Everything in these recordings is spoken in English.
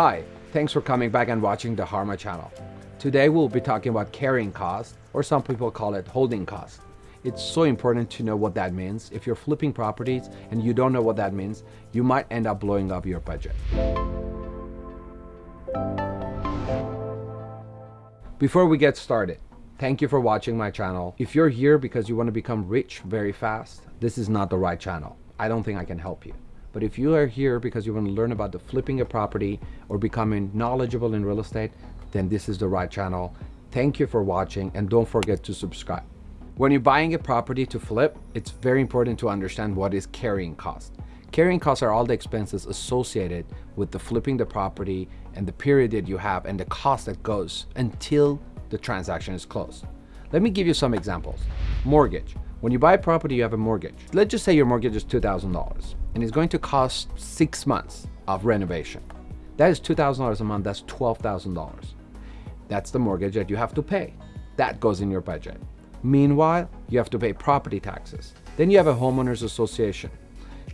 Hi, thanks for coming back and watching the Harma channel. Today we'll be talking about carrying cost, or some people call it holding cost. It's so important to know what that means. If you're flipping properties and you don't know what that means, you might end up blowing up your budget. Before we get started, thank you for watching my channel. If you're here because you want to become rich very fast, this is not the right channel. I don't think I can help you. But if you are here because you want to learn about the flipping a property or becoming knowledgeable in real estate, then this is the right channel. Thank you for watching and don't forget to subscribe. When you're buying a property to flip, it's very important to understand what is carrying cost. Carrying costs are all the expenses associated with the flipping the property and the period that you have and the cost that goes until the transaction is closed. Let me give you some examples. Mortgage. When you buy a property, you have a mortgage. Let's just say your mortgage is $2,000 and it's going to cost six months of renovation. That is $2,000 a month, that's $12,000. That's the mortgage that you have to pay. That goes in your budget. Meanwhile, you have to pay property taxes. Then you have a homeowners association.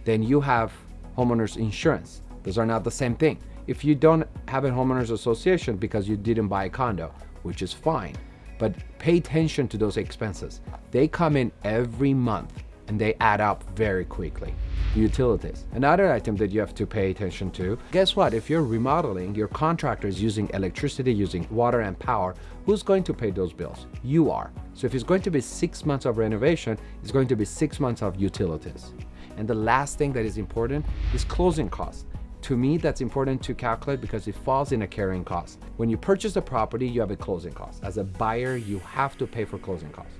Then you have homeowners insurance. Those are not the same thing. If you don't have a homeowners association because you didn't buy a condo, which is fine, but pay attention to those expenses. They come in every month and they add up very quickly. Utilities. Another item that you have to pay attention to. Guess what? If you're remodeling, your contractor is using electricity, using water and power, who's going to pay those bills? You are. So if it's going to be six months of renovation, it's going to be six months of utilities. And the last thing that is important is closing costs. To me, that's important to calculate because it falls in a carrying cost. When you purchase a property, you have a closing cost. As a buyer, you have to pay for closing costs.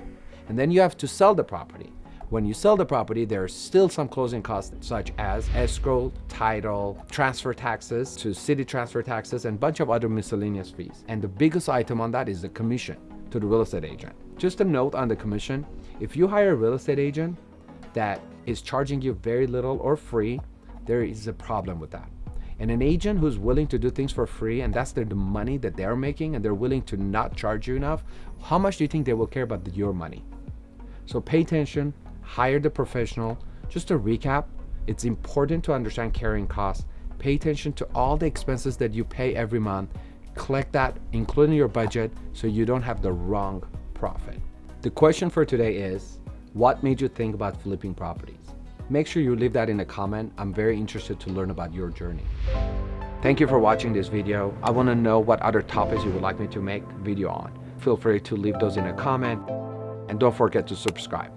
And then you have to sell the property. When you sell the property, there are still some closing costs such as escrow, title, transfer taxes to city transfer taxes, and a bunch of other miscellaneous fees. And the biggest item on that is the commission to the real estate agent. Just a note on the commission, if you hire a real estate agent that is charging you very little or free, there is a problem with that. And an agent who's willing to do things for free and that's the money that they're making and they're willing to not charge you enough, how much do you think they will care about your money? So pay attention, hire the professional. Just to recap, it's important to understand carrying costs. Pay attention to all the expenses that you pay every month. Collect that, including your budget, so you don't have the wrong profit. The question for today is, what made you think about flipping properties? Make sure you leave that in a comment. I'm very interested to learn about your journey. Thank you for watching this video. I want to know what other topics you would like me to make video on. Feel free to leave those in a comment and don't forget to subscribe.